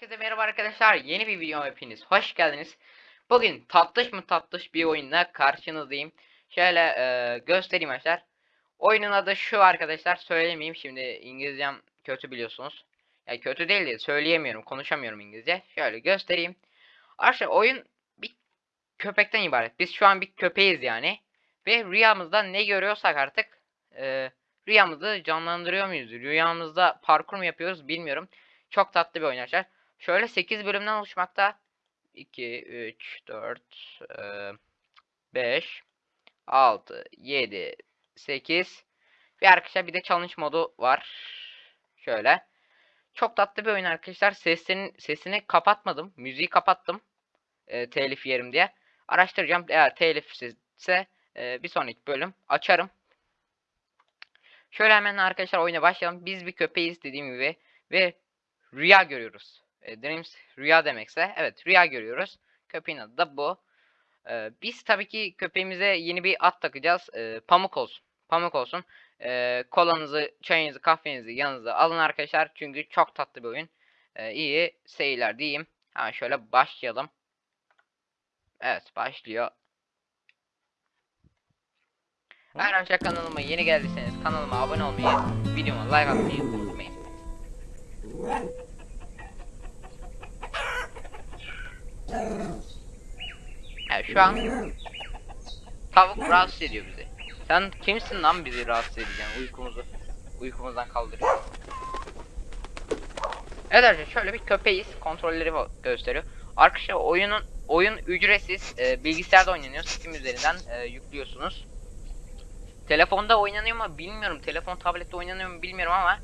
Herkese merhaba arkadaşlar. Yeni bir videoma hepiniz hoş geldiniz. Bugün tatlış mı tatlış bir oyunla karşınızdayım. Şöyle e, göstereyim arkadaşlar. Oyunun adı şu arkadaşlar. Söylemeyeyim şimdi İngilizcem kötü biliyorsunuz. Ya kötü değil de söyleyemiyorum, konuşamıyorum İngilizce. Şöyle göstereyim. Arkadaşlar oyun bir köpekten ibaret. Biz şu an bir köpeğiz yani. Ve rüyamızda ne görüyorsak artık e, rüyamızı canlandırıyor muyuz? Rüyamızda parkur mu yapıyoruz bilmiyorum. Çok tatlı bir oyun arkadaşlar. Şöyle 8 bölümden oluşmakta. 2, 3, 4, 5, 6, 7, 8 ve arkadaşlar bir de challenge modu var. Şöyle. Çok tatlı bir oyun arkadaşlar. Sesini, sesini kapatmadım. Müziği kapattım. E, telif yerim diye. Araştıracağım. Eğer telifsizse e, bir sonraki bölüm açarım. Şöyle hemen arkadaşlar oyuna başlayalım. Biz bir köpeğiz dediğim gibi. Ve rüya görüyoruz. E, dreams rüya demekse evet rüya görüyoruz. Köpeğin adı da bu. E, biz tabii ki köpeğimize yeni bir at takacağız. E, pamuk olsun. Pamuk olsun. E, kolanızı, çayınızı, kahvenizi yanınıza alın arkadaşlar. Çünkü çok tatlı bir oyun. E, iyi seyirler diyeyim. Hemen şöyle başlayalım. Evet başlıyor. Eğer arkadaşlar kanalıma yeni geldiyseniz kanalıma abone olmayı, videoma like atmayı unutmayın. Evet şu an tavuk rahatsız ediyor bizi. Sen kimsin lan bizi rahatsız edeceksin uykumuzu uykumuzdan kaldırıyor. Evet arkadaşlar şöyle bir köpeğiz kontrolleri gösteriyor. Arkadaşlar oyunun oyun ücretsiz e, bilgisayarda oynanıyor Steam üzerinden e, yüklüyorsunuz. Telefonda oynanıyor mu bilmiyorum. Telefon tablette oynanıyor mu bilmiyorum ama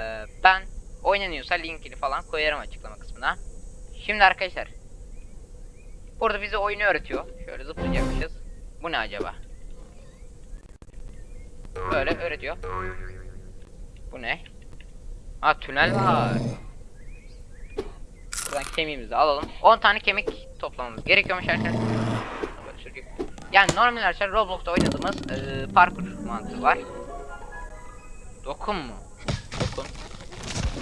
e, ben oynanıyorsa linkini falan koyarım açıklama kısmına. Şimdi arkadaşlar Burada bize oyunu öğretiyor. Şöyle zıplayacakmışız. Bu ne acaba? Böyle öğretiyor. Bu ne? Ha tünel var. Buradan kemiğimizi alalım. 10 tane kemik toplamamız gerekiyormuş arkadaşlar. Yani normal arkadaşlar Roblox'ta oynadığımız e, parkur mantığı var. Dokun mu? Dokun.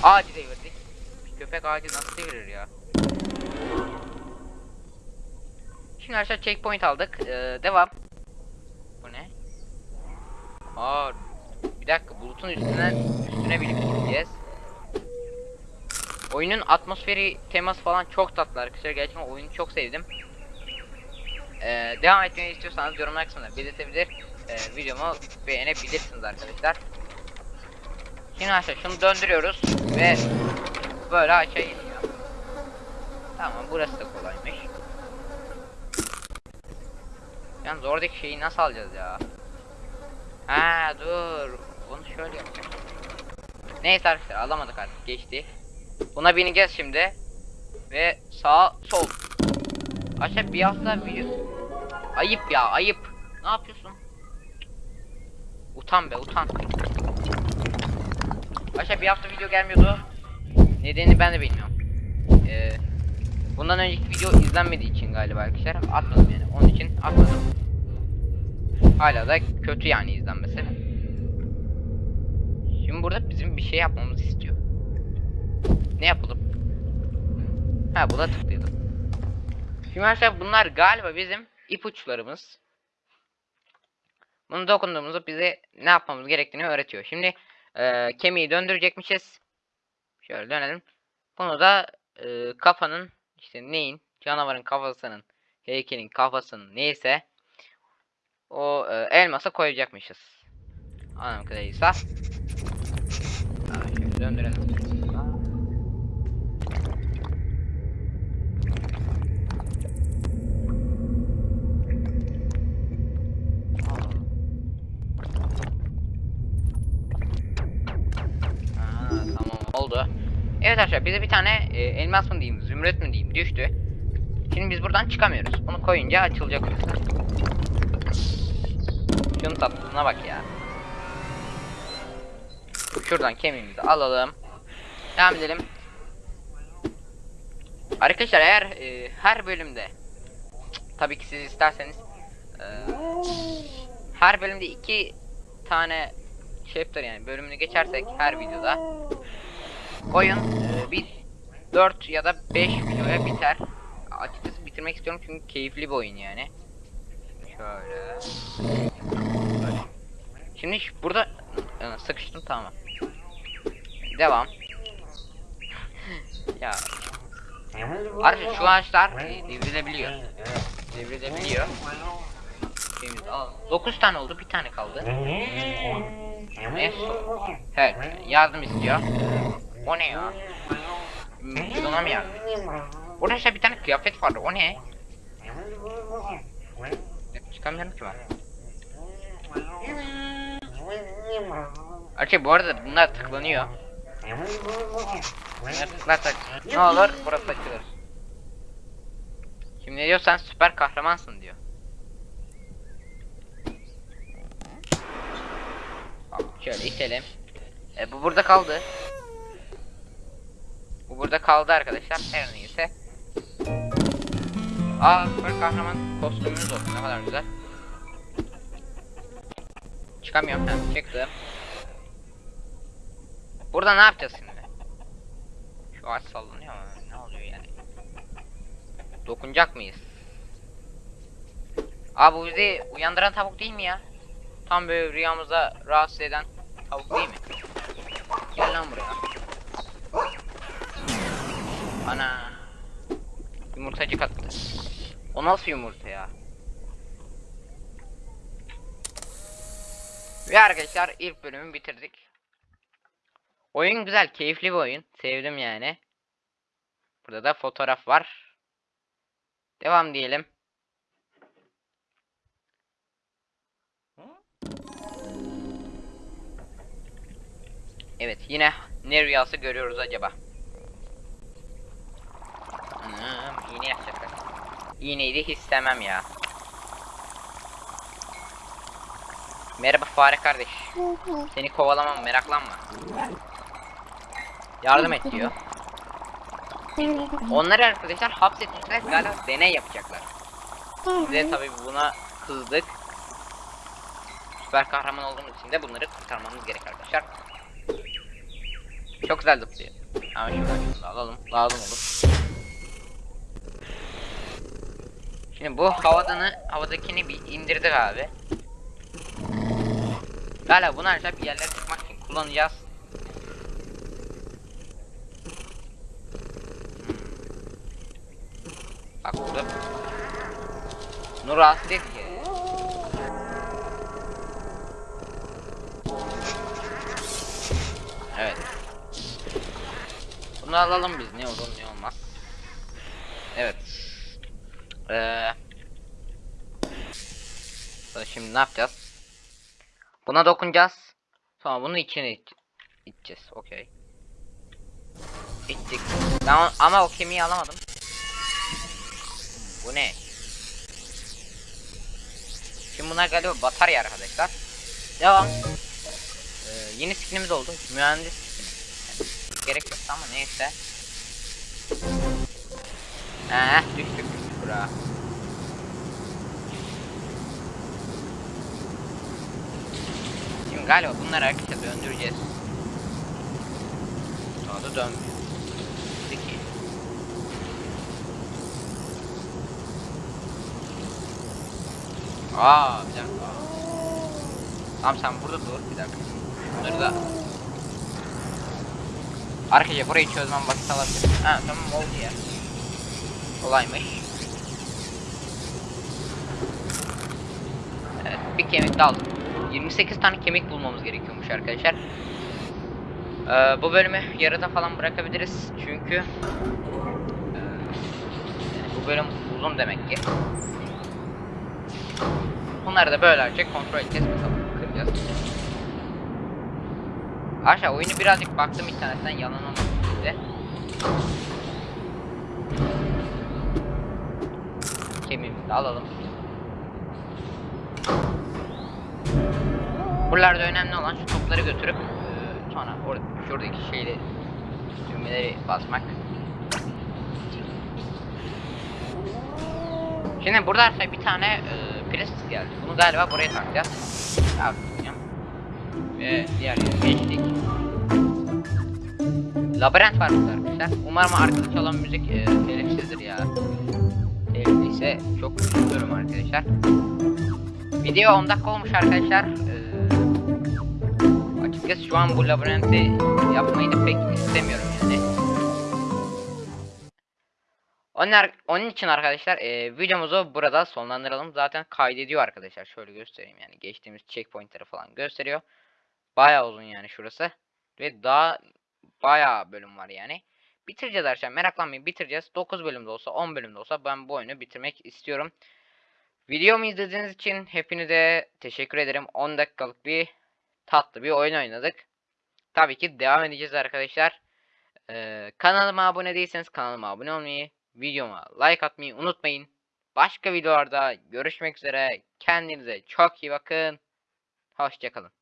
Ağacı devirdik. Bir köpek ağacı nasıl devirir ya? Şimdi arkadaşlar checkpoint aldık. Ee, devam. Bu ne? Aa, bir dakika bulutun üstüne üstüne binip gideceğiz. Oyunun atmosferi teması falan çok tatlı arkadaşlar. Gerçekten oyunu çok sevdim. Ee, devam etmeyi istiyorsanız yorumlar kısmında belirtebilir. Ee, videomu beğenebilirsiniz arkadaşlar. Şimdi arkadaşlar şunu döndürüyoruz ve böyle aşağı iniyor. Tamam burası da kolaymış. Yani oradaki şeyi nasıl alacağız ya? Ha dur. Bunu şöyle yapacağım. Neyse arkadaşlar alamadık artık geçti. Buna bineceğiz şimdi. Ve sağ sol. Aşağı bir hafta video. Ayıp ya ayıp. Ne yapıyorsun? Utan be utan. Aşağı bir hafta video gelmiyordu. Nedenini ben de bilmiyorum. Ee, bundan önceki video izlenmediği için galiba arkadaşlar atmadım yani. Onun için atmadım. Hala da kötü yani izlenmesi. Şimdi burada bizim bir şey yapmamızı istiyor. Ne yapalım? Ha buna tıklayalım. Şimdi arkadaşlar bunlar galiba bizim ipuçlarımız. Bunu dokunduğumuzda bize ne yapmamız gerektiğini öğretiyor. Şimdi e, kemiği döndürecekmişiz. Şöyle dönelim. Bunu da e, kafanın işte neyin canavarın kafasının heykelin kafasının neyse o e, elmasa koyacakmışız. Ha, şöyle döndürelim. Aa, oldu. Evet arkadaşlar bize bir tane e, elmas mı diyeyim, zümrüt mü diyeyim düştü. Şimdi biz buradan çıkamıyoruz. Bunu koyunca açılacak orası. Şunun tatlılığına bak ya. Şuradan kemiğimizi alalım. Devam edelim. Arkadaşlar eğer e, her bölümde tabii ki siz isterseniz e, her bölümde iki tane chapter yani bölümünü geçersek her videoda oyun e, bir 4 ya da 5 videoya biter. Açıkçası bitirmek istiyorum çünkü keyifli bir oyun yani. Şöyle. Böyle. Şimdi burada Aa, sıkıştım tamam. Devam. ya Arkadaşlar şu ağaçlar e, devrilebiliyor. Devrilebiliyor. Şeyimizi alalım. 9 tane oldu, bir tane kaldı. Ne? Evet, yardım istiyor. O ne ya? Edeceğiz? Burada işte bir tane kıyafet vardı, o ne? Çıkamıyorum ki ben. Arkadaşlar bu arada bunlar tıklanıyor. Bunlar tıklarsak ne olur burası açılır. Şimdi diyor sen süper kahramansın diyor. Şöyle itelim. E, bu burada kaldı. Bu burada kaldı arkadaşlar. Her neyse. Aa süper kahraman kostümümüz olsun ne kadar güzel. Çıkamıyorum. Ha, çıktım. Burada ne yapacağız şimdi? Şu ağaç sallanıyor ama ne oluyor yani? Dokunacak mıyız? Aa bu bizi uyandıran tavuk değil mi ya? Tam böyle rüyamıza rahatsız eden tavuk değil mi? Gel lan buraya. Ana. Yumurtacık attı. O nasıl yumurta ya? Ve arkadaşlar ilk bölümü bitirdik. Oyun güzel, keyifli bir oyun. Sevdim yani. Burada da fotoğraf var. Devam diyelim. Evet, yine ne rüyası görüyoruz acaba? Anam, iğne yapacaklar. İğneyi de istemem ya. Merhaba fare kardeş. Seni kovalamam meraklanma. Yardım et diyor. Onları arkadaşlar hapsetmişler galiba deney yapacaklar. Biz de tabii buna kızdık. Süper kahraman olduğumuz için de bunları kurtarmamız gerek arkadaşlar. Çok güzel zıplıyor. Ama şuradan şunu da alalım. Lazım olur. Şimdi bu havadanı, havadakini bir indirdik abi. Galiba bunu arkadaşlar bir yerlere çıkmak için kullanacağız. Hmm. Bak burada. Bunu rahatsız edici. Evet. Bunu alalım biz ne olur ne olmaz. Evet. Ee, şimdi ne yapacağız? Buna dokunacağız. Sonra bunun içine iç içeceğiz. Okey. İçtik. Tamam ama o kemiği alamadım. Bu ne? Şimdi bunlar galiba batarya arkadaşlar. Devam. Ee, yeni skinimiz oldu. Mühendis skini. Yani gerek yok ama neyse. Eh düştük buraya. Şimdi galiba bunları arkadaşlar döndüreceğiz. Sonra da dönmüyor. Peki. Aa bir dakika. Tamam sen burada dur bir dakika. Bunları da Arkadaşlar burayı çözmem vakit alabilir. Ha tamam oldu ya. Kolaymış. Evet bir kemik de aldım. 28 tane kemik bulmamız gerekiyormuş arkadaşlar. Ee, bu bölümü yarıda falan bırakabiliriz çünkü e, bu bölüm uzun demek ki. Bunları da böylece kontrol edeceğiz bakalım kıracağız. Aşağı oyunu birazcık baktım internetten yalan size. Kemiğimizi alalım. Buralarda önemli olan şu topları götürüp e, sonra orada şuradaki şeyleri düğmeleri basmak. Şimdi burada arkadaşlar bir tane e, pres geldi. Bunu galiba buraya takacağız. Abi, Ve diğer yere geçtik. labirent var burada arkadaşlar. Umarım arkada çalan müzik e, telifsizdir ya. Telifliyse çok üzülürüm arkadaşlar. Video 10 dakika olmuş arkadaşlar. Açıkçası şu an bu labirenti yapmayı da pek istemiyorum yani. Onun, onun için arkadaşlar e, videomuzu burada sonlandıralım. Zaten kaydediyor arkadaşlar. Şöyle göstereyim yani. Geçtiğimiz checkpointleri falan gösteriyor. Bayağı uzun yani şurası. Ve daha bayağı bölüm var yani. Bitireceğiz arkadaşlar. Meraklanmayın bitireceğiz. 9 bölümde olsa 10 bölümde olsa ben bu oyunu bitirmek istiyorum. Videomu izlediğiniz için hepinize teşekkür ederim. 10 dakikalık bir tatlı bir oyun oynadık. Tabii ki devam edeceğiz arkadaşlar. Ee, kanalıma abone değilseniz kanalıma abone olmayı, videoma like atmayı unutmayın. Başka videolarda görüşmek üzere. Kendinize çok iyi bakın. Hoşçakalın.